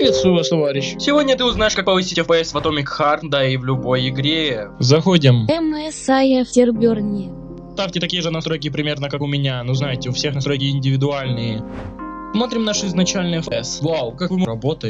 Приветствую вас, товарищ. Сегодня ты узнаешь, как повысить FPS в Atomic Heart, да и в любой игре. Заходим. MSI Afterburn. Ставьте такие же настройки примерно как у меня. Ну знаете, у всех настройки индивидуальные. Смотрим наш изначальный FPS. Вау, как вы работаете.